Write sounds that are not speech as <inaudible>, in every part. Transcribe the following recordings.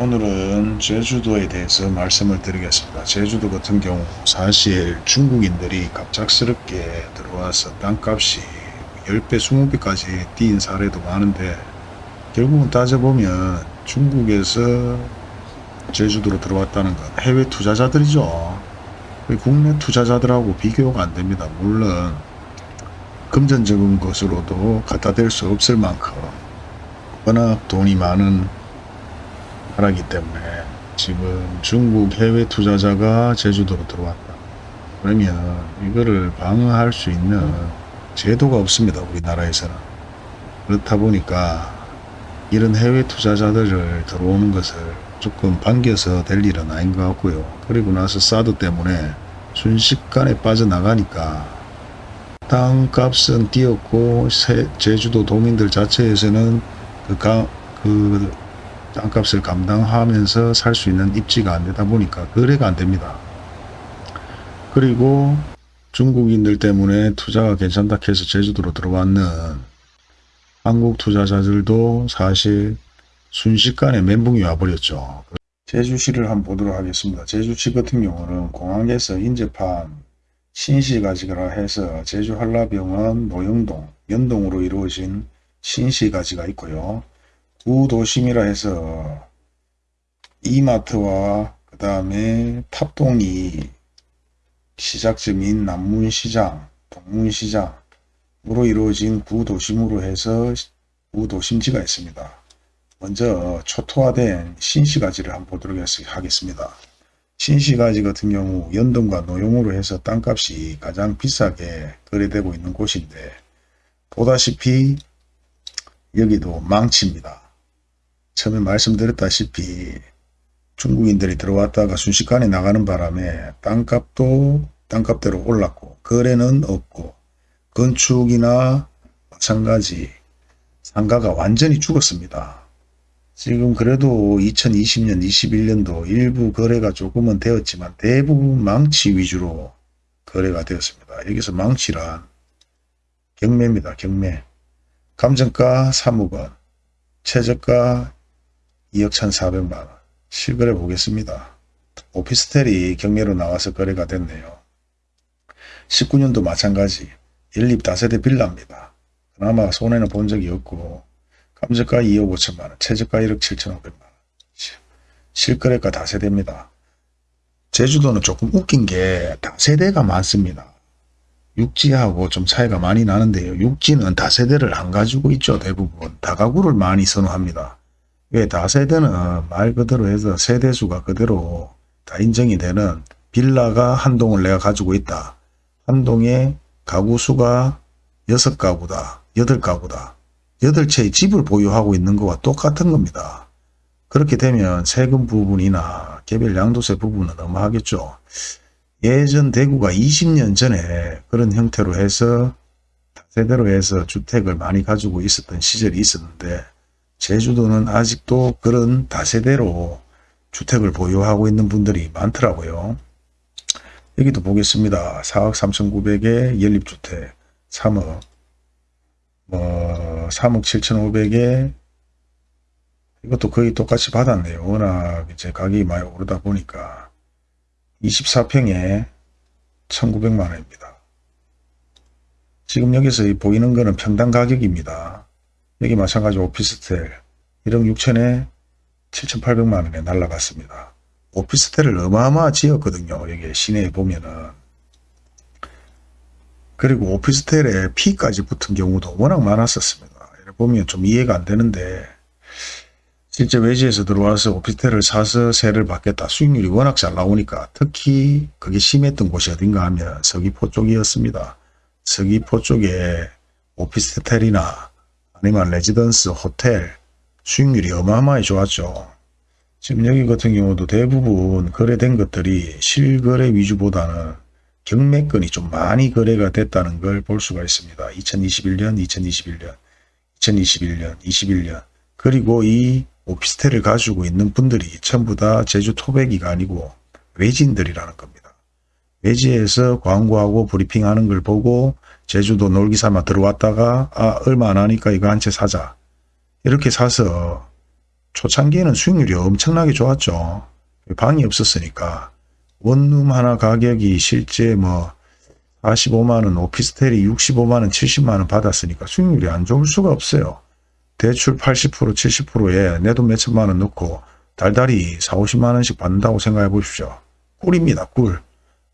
오늘은 제주도에 대해서 말씀을 드리겠습니다. 제주도 같은 경우 사실 중국인들이 갑작스럽게 들어와서 땅값이 10배, 20배까지 뛴 사례도 많은데 결국은 따져보면 중국에서 제주도로 들어왔다는 건 해외 투자자들이죠. 국내 투자자들하고 비교가 안 됩니다. 물론 금전적인 것으로도 갖다 댈 수 없을 만큼 워낙 돈이 많은 나라기 때문에 지금 중국 해외 투자자가 제주도로 들어왔다. 그러면 이거를 방어할 수 있는 제도가 없습니다. 우리나라에서는. 그렇다 보니까 이런 해외 투자자들을 들어오는 것을 조금 반겨서 될 일은 아닌 것 같고요. 그리고 나서 사드 때문에 순식간에 빠져나가니까 땅값은 뛰었고 제주도 도민들 자체에서는 그, 가, 그 땅값을 감당하면서 살 수 있는 입지가 안 되다 보니까 거래가 안 됩니다. 그리고 중국인들 때문에 투자가 괜찮다 해서 제주도로 들어왔는 한국 투자자들도 사실 순식간에 멘붕이 와버렸죠. 제주시를 한번 보도록 하겠습니다. 제주시 같은 경우는 공항에서 인접한 신시가지라 해서 제주 한라병원 노영동, 연동으로 이루어진 신시가지가 있고요. 구도심이라 해서 이마트와 그 다음에 탑동이 시작점인 남문시장, 동문시장으로 이루어진 구도심으로 해서 구도심지가 있습니다. 먼저 초토화된 신시가지를 한번 보도록 하겠습니다. 신시가지 같은 경우 연동과 노용으로 해서 땅값이 가장 비싸게 거래되고 있는 곳인데 보다시피 여기도 망치입니다. 처음에 말씀드렸다시피 중국인들이 들어왔다가 순식간에 나가는 바람에 땅값도 땅값대로 올랐고 거래는 없고 건축이나 마찬가지 상가가 완전히 죽었습니다. 지금 그래도 2020년 21년도 일부 거래가 조금은 되었지만 대부분 망치 위주로 거래가 되었습니다. 여기서 망치란 경매입니다. 경매. 감정가 3억 원, 최저가 2억 1,400만원. 실거래 보겠습니다. 오피스텔이 경매로 나와서 거래가 됐네요. 19년도 마찬가지 연립 다세대 빌라입니다. 그나마 손해는 본 적이 없고 감정가 2억 5천만원, 최저가 1억 7천5백만원. 실거래가 다세대입니다. 제주도는 조금 웃긴 게 다세대가 많습니다. 육지하고 좀 차이가 많이 나는데요. 육지는 다세대를 안 가지고 있죠. 대부분. 다가구를 많이 선호합니다. 왜 다세대는 말 그대로 해서 세대수가 그대로 다 인정이 되는 빌라가 한 동을 내가 가지고 있다. 한 동에 가구 수가 6가구다. 8가구다. 8채의 집을 보유하고 있는 것과 똑같은 겁니다. 그렇게 되면 세금 부분이나 개별 양도세 부분은 어마하겠죠. 예전 대구가 20년 전에 그런 형태로 해서 세대로 해서 주택을 많이 가지고 있었던 시절이 있었는데 제주도는 아직도 그런 다세대로 주택을 보유하고 있는 분들이 많더라고요. 여기도 보겠습니다. 4억 3,900에 연립주택 3억 뭐 3억 7,500에 이것도 거의 똑같이 받았네요. 워낙 이제 가격이 많이 오르다 보니까 24평에 1900만원입니다. 지금 여기서 보이는 거는 평당 가격입니다. 여기 마찬가지 오피스텔 1억 6천에 7,800만원에 날라갔습니다. 오피스텔을 어마어마 지었거든요. 여기 시내에 보면은. 그리고 오피스텔에 피까지 붙은 경우도 워낙 많았었습니다. 보면 좀 이해가 안 되는데 실제 외지에서 들어와서 오피스텔을 사서 세를 받겠다. 수익률이 워낙 잘 나오니까 특히 그게 심했던 곳이 어딘가 하면 서귀포 쪽이었습니다. 서귀포 쪽에 오피스텔이나 아니면 레지던스, 호텔 수익률이 어마어마히 좋았죠. 지금 여기 같은 경우도 대부분 거래된 것들이 실거래 위주보다는 경매건이 좀 많이 거래가 됐다는 걸 볼 수가 있습니다. 2021년, 2021년, 2021년, 21년 그리고 이 오피스텔을 가지고 있는 분들이 전부 다 제주 토백이가 아니고 외지인들이라는 겁니다. 외지에서 광고하고 브리핑하는 걸 보고 제주도 놀기 삼아 들어왔다가 아 얼마 안 하니까 이거 한 채 사자 이렇게 사서 초창기에는 수익률이 엄청나게 좋았죠. 방이 없었으니까. 원룸 하나 가격이 실제 뭐 45만원, 오피스텔이 65만원, 70만원 받았으니까 수익률이 안 좋을 수가 없어요. 대출 80%, 70%에 내 돈 몇천만원 넣고 달달이 4, 50만원씩 받는다고 생각해 보십시오. 꿀입니다, 꿀.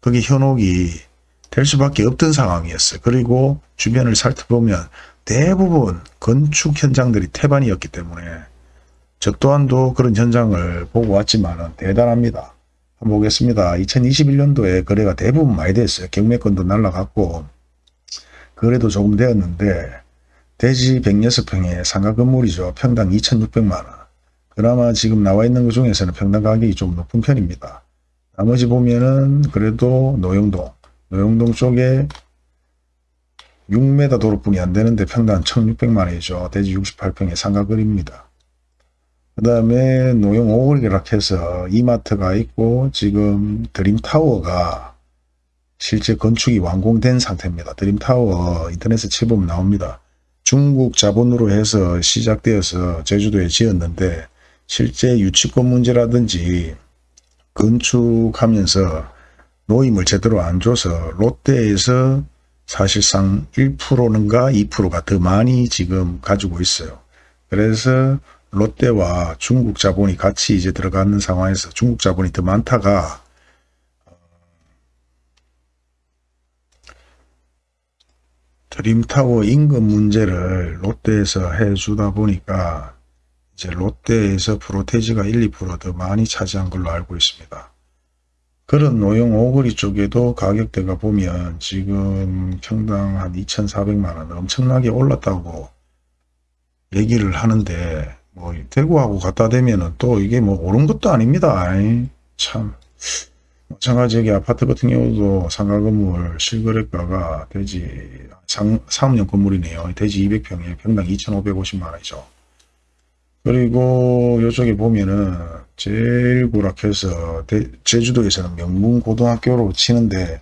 그게 현혹이 될 수밖에 없던 상황이었어요. 그리고 주변을 살펴보면 대부분 건축 현장들이 태반이었기 때문에 저 또한도 그런 현장을 보고 왔지만 대단합니다. 한번 보겠습니다. 2021년도에 거래가 대부분 많이 됐어요. 경매권도 날라갔고 거래도 조금 되었는데 대지 106평에 상가 건물이죠. 평당 2,600만원. 그나마 지금 나와 있는 것 중에서는 평당 가격이 좀 높은 편입니다. 나머지 보면은 그래도 노영동, 노영동 쪽에 6m 도로뿐이 안 되는데 평당 1,600만원이죠. 대지 68평에 상가거리입니다. 그 다음에 노영 오거리락 해서 이마트가 있고 지금 드림타워가 실제 건축이 완공된 상태입니다. 드림타워 인터넷에 쳐보면 나옵니다. 중국 자본으로 해서 시작되어서 제주도에 지었는데 실제 유치권 문제라든지 건축하면서 노임을 제대로 안 줘서 롯데에서 사실상 1%는가 2%가 더 많이 지금 가지고 있어요. 그래서 롯데와 중국 자본이 같이 이제 들어가는 상황에서 중국 자본이 더 많다가 드림타워 임금 문제를 롯데에서 해주다 보니까 이제 롯데에서 프로테지가 1, 2%더 많이 차지한 걸로 알고 있습니다. 그런 노영 오거리 쪽에도 가격대가 보면 지금 평당 한 2,400만원 엄청나게 올랐다고 얘기를 하는데 뭐 대구하고 갖다 대면은 또 이게 뭐 옳은 것도 아닙니다. 참 마찬가지 여기 아파트 같은 경우도 상가 건물 실거래가가 대지 상, 사업용 건물이네요. 대지 200평에 평당 2,550만 원이죠. 그리고 이쪽에 보면은 제일 고락해서 대, 제주도에서는 명문고등학교로 치는데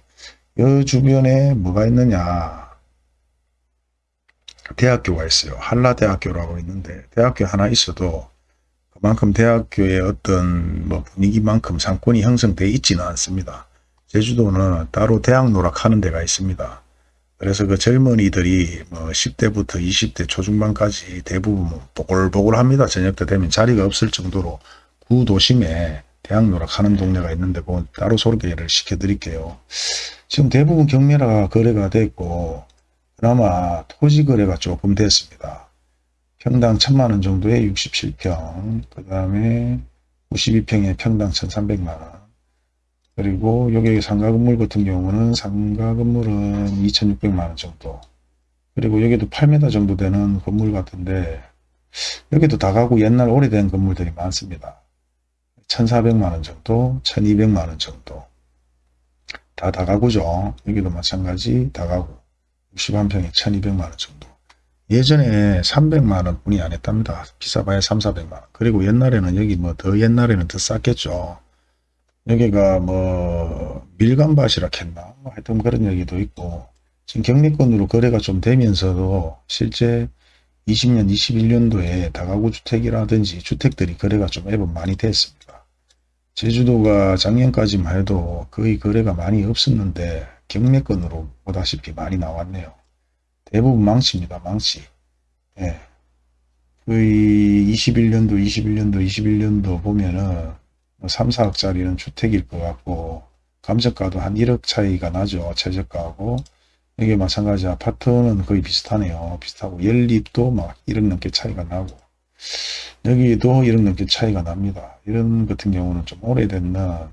이 주변에 뭐가 있느냐 대학교가 있어요. 한라대학교라고 있는데 대학교 하나 있어도 그만큼 대학교의 어떤 뭐 분위기만큼 상권이 형성되어 있지는 않습니다. 제주도는 따로 대학 노락하는 데가 있습니다. 그래서 그 젊은이들이 뭐 10대부터 20대 초중반까지 대부분 뭐 보글보글합니다. 저녁 때 되면 자리가 없을 정도로 구도심에 대학 노락하는 동네가 있는데 뭐 따로 소개를 시켜드릴게요. 지금 대부분 경매라 거래가 됐고 그나마 토지 거래가 조금 됐습니다. 평당 1000만원 정도에 67평 그 다음에 92평에 평당 1300만원 그리고 여기 상가 건물 같은 경우는 상가 건물은 2600만원 정도 그리고 여기도 8m 정도 되는 건물 같은데 여기도 다가구 옛날 오래된 건물들이 많습니다. 1400만원 정도 1200만원 정도 다 다가구죠. 여기도 마찬가지 다가구 61평에 1200만원 정도 예전에 300만원 뿐이 안 했답니다. 비싸봐야 3, 400만원. 그리고 옛날에는 여기 뭐 더 옛날에는 더 쌌겠죠. 여기가 뭐 밀감밭이라 했나 뭐 하여튼 그런 얘기도 있고 지금 경리권으로 거래가 좀 되면서도 실제 20년 21년도에 다가구 주택이라든지 주택들이 거래가 좀 앱은 많이 됐습니다. 제주도가 작년까지만 해도 거의 거래가 많이 없었는데 경매권으로 보다시피 많이 나왔네요. 대부분 망치입니다. 망치. 예. 거의 21년도, 21년도, 21년도 보면은 3, 뭐 4억짜리는 주택일 것 같고 감정가도 한 1억 차이가 나죠. 최저가하고. 이게 마찬가지 아파트는 거의 비슷하네요. 비슷하고 연립도 막 1억 넘게 차이가 나고 여기도 1억 넘게 차이가 납니다. 이런 같은 경우는 좀 오래된 뭐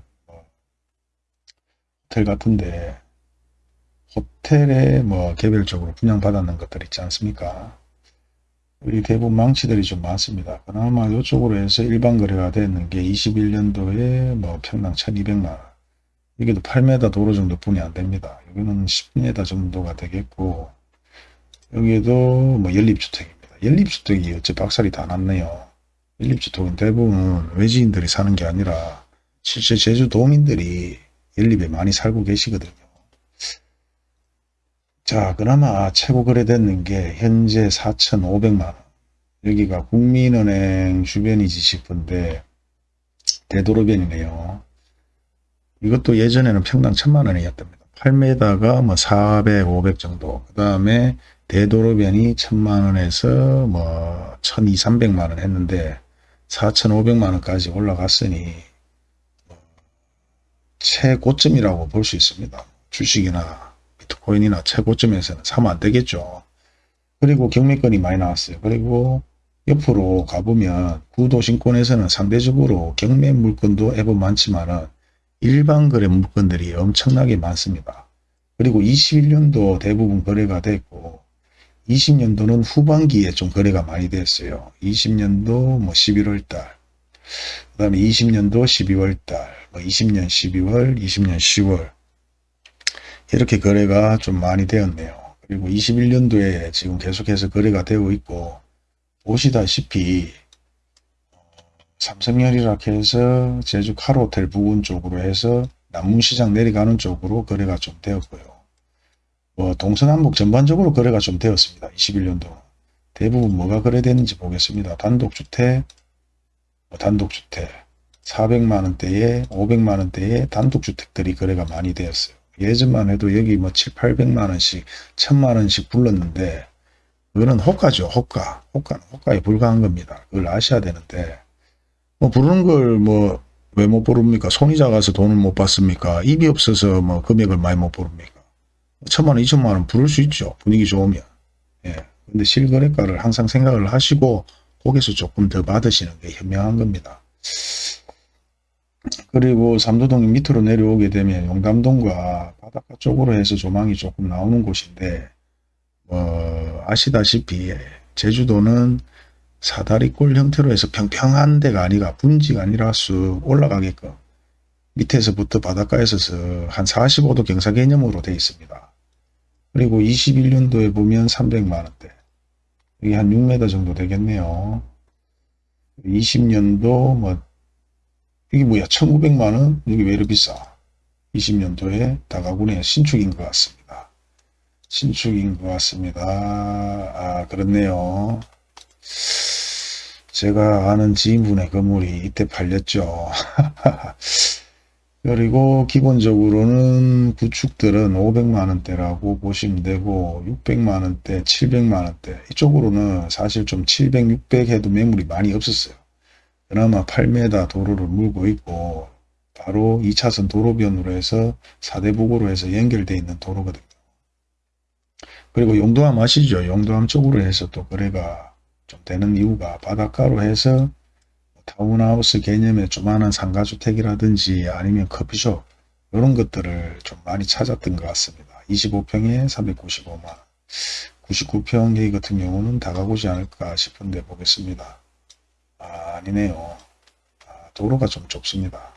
호텔 같은데 호텔에 뭐 개별적으로 분양받았는 것들 있지 않습니까? 우리 대부분 망치들이 좀 많습니다. 그나마 이쪽으로 해서 일반 거래가 되는 게 21년도에 뭐 평당 1200만원. 여기도 8m 도로 정도 뿐이 안 됩니다. 여기는 10m 정도가 되겠고, 여기도 뭐 연립주택입니다. 연립주택이 어째 박살이 다 났네요. 연립주택은 대부분 외지인들이 사는 게 아니라 실제 제주도민들이 연립에 많이 살고 계시거든요. 자, 그나마 최고 거래됐는 게 현재 4,500만원. 여기가 국민은행 주변이지 싶은데 대도로변이네요. 이것도 예전에는 평당 천만 원이었답니다. 8m가 뭐 400, 500 정도. 그 다음에 대도로변이 천만 원에서 뭐 1200, 300만 원 했는데 4,500만 원까지 올라갔으니 뭐 최고점이라고 볼 수 있습니다. 주식이나 비트코인이나 최고점에서는 사면 안 되겠죠. 그리고 경매권이 많이 나왔어요. 그리고 옆으로 가보면 구도신권에서는 상대적으로 경매 물건도 애법 많지만은 일반 거래 물건들이 엄청나게 많습니다. 그리고 21년도 대부분 거래가 됐고 20년도는 후반기에 좀 거래가 많이 됐어요. 20년도 뭐 11월 달, 그 다음에 20년도 12월 달, 뭐 20년 12월, 20년 10월 이렇게 거래가 좀 많이 되었네요. 그리고 21년도에 지금 계속해서 거래가 되고 있고 보시다시피 삼성열이라 해서 제주 카로텔 부근 쪽으로 해서 남문시장 내려가는 쪽으로 거래가 좀 되었고요. 뭐 동서남북 전반적으로 거래가 좀 되었습니다. 21년도. 대부분 뭐가 거래됐는지 보겠습니다. 단독주택, 뭐 단독주택 400만원대에 500만원대에 단독주택들이 거래가 많이 되었어요. 예전만 해도 여기 뭐 7, 800만원씩 1000만원씩 불렀는데 그거는 호가죠. 호가. 호가는 호가에 불과한 겁니다. 그걸 아셔야 되는데 뭐 부르는 걸 뭐 왜 못 부릅니까? 손이 작아서 돈을 못 받습니까? 입이 없어서 뭐 금액을 많이 못 부릅니까? 천만 원, 이천만 원 부를 수 있죠. 분위기 좋으면. 예. 근데 실거래가를 항상 생각을 하시고 거기서 조금 더 받으시는 게 현명한 겁니다. 그리고 삼도동이 밑으로 내려오게 되면 용담동과 바닷가 쪽으로 해서 조망이 조금 나오는 곳인데 뭐 아시다시피 제주도는 사다리꼴 형태로 해서 평평한 데가 아니라 분지가 아니라 쑥 올라가게끔 밑에서부터 바닷가에서 한 45도 경사 개념으로 되어 있습니다. 그리고 21년도에 보면 300만원대 여기 한 6m 정도 되겠네요. 20년도 뭐 이게 뭐야 1900만원 여기 왜 이렇게 비싸 20년도에 다가구네 신축인 것 같습니다. 신축인 것 같습니다. 아 그렇네요. 제가 아는 지인분의 건물이 이때 팔렸죠. <laughs> 그리고 기본적으로는 구축들은 500만원대라고 보시면 되고 600만원대, 700만원대 이쪽으로는 사실 좀 700, 600 해도 매물이 많이 없었어요. 그나마 8m 도로를 물고 있고 바로 2차선 도로변으로 해서 사대북으로 해서 연결되어 있는 도로거든요. 그리고 용도암 아시죠? 용도암 쪽으로 해서 또 거래가 좀 되는 이유가 바닷가로 해서 타운하우스 개념의 조만한 상가주택이라든지 아니면 커피숍 이런 것들을 좀 많이 찾았던 것 같습니다. 25평에 395만 99평 여기 같은 경우는 다가오지 않을까 싶은데 보겠습니다. 아, 아니네요. 아, 도로가 좀 좁습니다.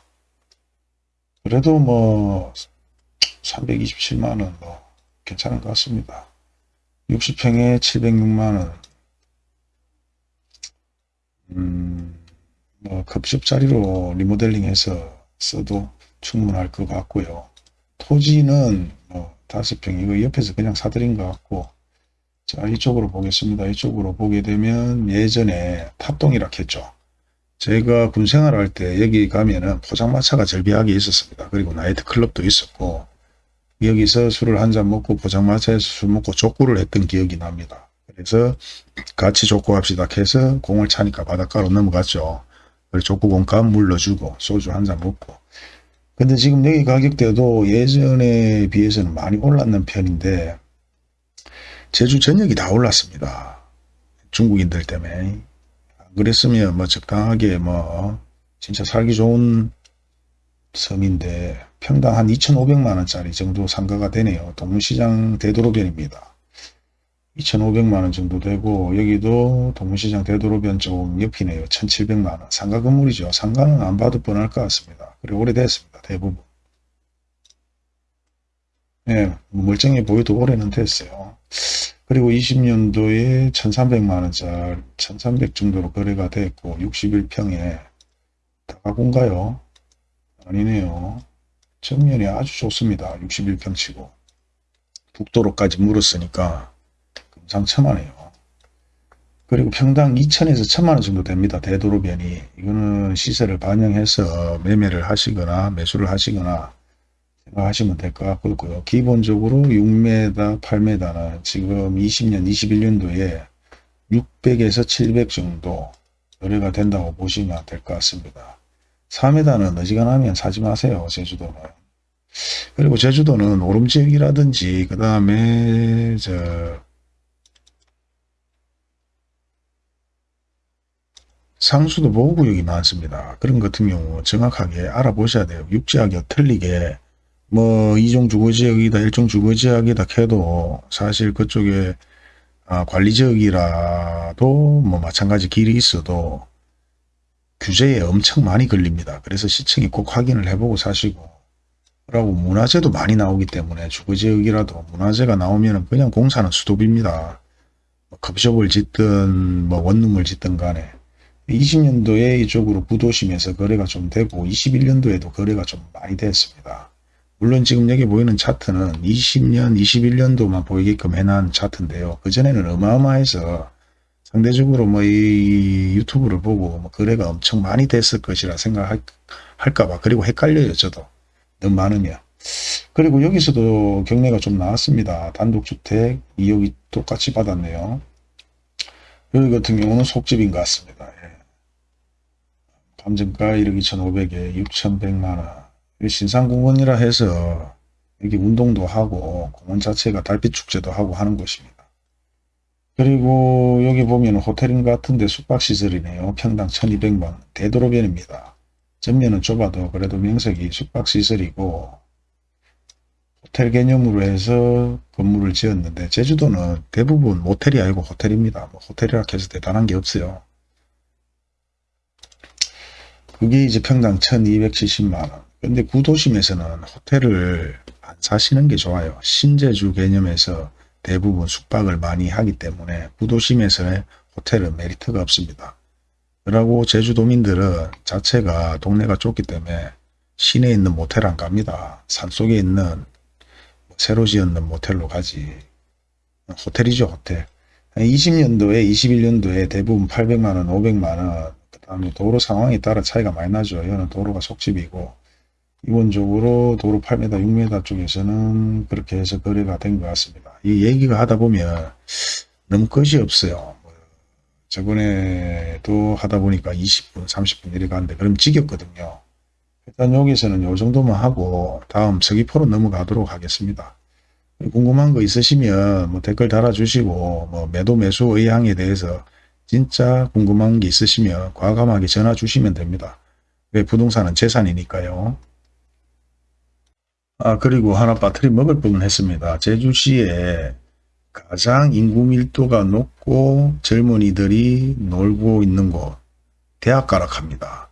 그래도 뭐 327만원 뭐 괜찮은 것 같습니다. 60평에 706만원 음, 뭐 급식 자리로 리모델링 해서 써도 충분할 것 같고요. 토지는 뭐 다섯 평 이거 옆에서 그냥 사드린 것 같고 자 이쪽으로 보겠습니다. 이쪽으로 보게 되면 예전에 탑동이라 했죠. 제가 군 생활 할 때 여기 가면은 포장마차가 절비하게 있었습니다. 그리고 나이트클럽도 있었고 여기서 술을 한 잔 먹고 포장마차에서 술 먹고 족구를 했던 기억이 납니다. 그래서 같이 족구합시다 해서 공을 차니까 바닷가로 넘어갔죠. 그래서 족구공값 물러주고 소주 한 잔 먹고 근데 지금 여기 가격대도 예전에 비해서는 많이 올랐는 편인데 제주 전역이 다 올랐습니다. 중국인들 때문에 안 그랬으면 뭐 적당하게 뭐 진짜 살기 좋은 섬인데 평당 한 2,500만원짜리 정도 상가가 되네요. 동문시장 대도로변입니다. 2,500만원 정도 되고 여기도 동문시장 대도로변 좀 옆이네요. 1,700만원. 상가 건물이죠. 상가는 안 봐도 뻔할 것 같습니다. 그리고 오래됐습니다. 대부분. 예, 멀쩡해 보여도 오래는 됐어요. 그리고 20년도에 1,300만원짜리 1,300 정도로 거래가 됐고 61평에 다가군가요? 아니네요. 정면이 아주 좋습니다. 61평 치고 북도로까지 물었으니까 금상첨화네요. 그리고 평당 2천에서 1천만 원 정도 됩니다. 대도로변이. 이거는 시세를 반영해서 매매를 하시거나 매수를 하시거나 생각하시면 될 것 같고요. 기본적으로 6m, 8m는 지금 20년, 21년도에 600에서 700 정도 거래가 된다고 보시면 될 것 같습니다. 4m는 어지간하면 사지 마세요. 제주도는. 그리고 제주도는 오름지역이라든지 그 다음에 저 상수도 보호구역이 많습니다. 그런 것 같은 경우 정확하게 알아보셔야 돼요. 육지하기 틀리게 뭐 이종 주거지역이다 일종 주거지역이다 해도 사실 그쪽에 아, 관리지역이라도 뭐 마찬가지 길이 있어도 규제에 엄청 많이 걸립니다. 그래서 시청이 꼭 확인을 해보고 사시고 그리고 문화재도 많이 나오기 때문에 주거지역이라도 문화재가 나오면 그냥 공사는 수도비입니다. 뭐 컵숍을 짓든 뭐 원룸을 짓든 간에 20년도에 이쪽으로 구도심에서 거래가 좀 되고 21년도에도 거래가 좀 많이 됐습니다. 물론 지금 여기 보이는 차트는 20년, 21년도만 보이게끔 해놓은 차트인데요. 그전에는 어마어마해서 상대적으로 뭐 이 유튜브를 보고 뭐 거래가 엄청 많이 됐을 것이라 생각할까봐 그리고 헷갈려요 저도 너무 많으면 그리고 여기서도 경매가 좀 나왔습니다. 단독주택 2억이 똑같이 받았네요. 여기 같은 경우는 속집인 것 같습니다. 예. 감정가 1억 2,500에 6,100만원 신상공원이라 해서 여기 운동도 하고 공원 자체가 달빛축제도 하고 하는 곳입니다. 그리고 여기 보면 호텔인 것 같은데 숙박시설이네요. 평당 1200만 대도로변입니다. 전면은 좁아도 그래도 명색이 숙박시설이고 호텔 개념으로 해서 건물을 지었는데 제주도는 대부분 모텔이 아니고 호텔입니다. 뭐 호텔이라 해서 대단한 게 없어요. 그게 이제 평당 1270만원. 근데 구도심에서는 호텔을 안 사시는 게 좋아요. 신제주 개념에서 대부분 숙박을 많이 하기 때문에 구도심에서의 호텔은 메리트가 없습니다. 그러고 제주도민들은 자체가 동네가 좁기 때문에 시내에 있는 모텔 안 갑니다. 산속에 있는 새로 지었는 모텔로 가지. 호텔이죠 호텔. 20년도에 21년도에 대부분 800만원 500만원 그 다음에 도로 상황에 따라 차이가 많이 나죠. 이거는 도로가 속집이고 기본적으로 도로 8m 6m 쪽에서는 그렇게 해서 거래가 된 것 같습니다. 이 얘기가 하다 보면 너무 끝이 없어요. 뭐 저번에도 하다 보니까 20분 30분 이래 가는데 그럼 지겹거든요. 일단 여기서는 요 정도만 하고 다음 서귀포로 넘어가도록 하겠습니다. 궁금한 거 있으시면 뭐 댓글 달아주시고 뭐 매도 매수 의향에 대해서 진짜 궁금한 게 있으시면 과감하게 전화 주시면 됩니다. 왜 부동산은 재산이니까요. 아 그리고 하나 빠트리 먹을 뻔 했습니다. 제주시에 가장 인구 밀도가 높고 젊은이들이 놀고 있는 곳 대학 가락합니다.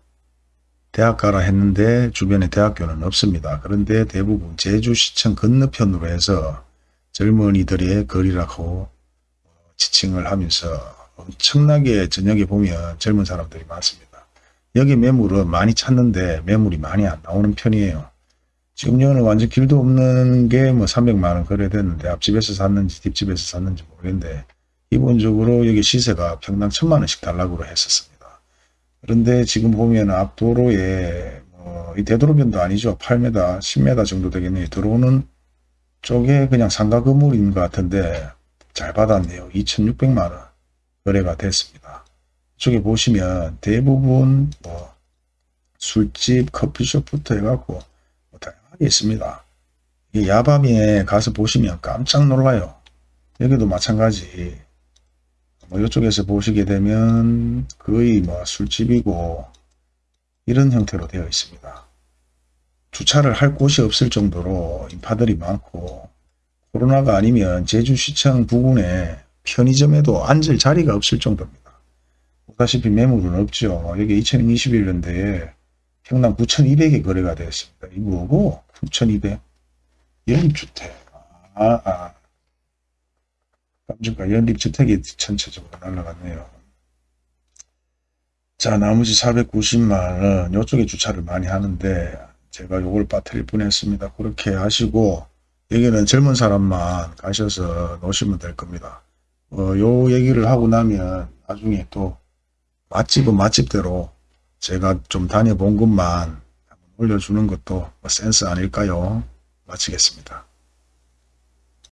대학 가라 했는데 주변에 대학교는 없습니다. 그런데 대부분 제주시청 건너편으로 해서 젊은이들의 거리라고 지칭을 하면서 엄청나게 저녁에 보면 젊은 사람들이 많습니다. 여기 매물은 많이 찾는데 매물이 많이 안 나오는 편이에요. 지금 여는 완전 길도 없는 게 뭐 300만원 거래됐는데 앞집에서 샀는지 뒷집에서 샀는지 모르겠는데 기본적으로 여기 시세가 평당 1000만원씩 달라고 했었습니다. 그런데 지금 보면 앞도로에 뭐이 대도로변도 아니죠. 8m, 10m 정도 되겠네요. 들어오는 쪽에 그냥 상가 건물인 것 같은데 잘 받았네요. 2600만원 거래가 됐습니다. 이쪽에 보시면 대부분 뭐 술집, 커피숍부터 해갖고 있습니다. 이 야밤에 가서 보시면 깜짝 놀라요. 여기도 마찬가지. 뭐 이쪽에서 보시게 되면 거의 뭐 술집이고 이런 형태로 되어 있습니다. 주차를 할 곳이 없을 정도로 인파들이 많고 코로나가 아니면 제주시청 부근에 편의점에도 앉을 자리가 없을 정도입니다. 보다시피 매물은 없죠. 여기 2021년도에 평당 9,200에 거래가 되었습니다. 이 뭐고? 9,200. 연립주택. 아, 아. 깜짝과 연립주택이 전체적으로 날라갔네요. 자, 나머지 490만원, 이쪽에 주차를 많이 하는데, 제가 요걸 빠뜨릴 뻔 했습니다. 그렇게 하시고, 여기는 젊은 사람만 가셔서 놓으시면 될 겁니다. 어, 요 얘기를 하고 나면, 나중에 또 맛집은 맛집대로 제가 좀 다녀본 한번 올려주는 것도 뭐 센스 아닐까요? 마치겠습니다.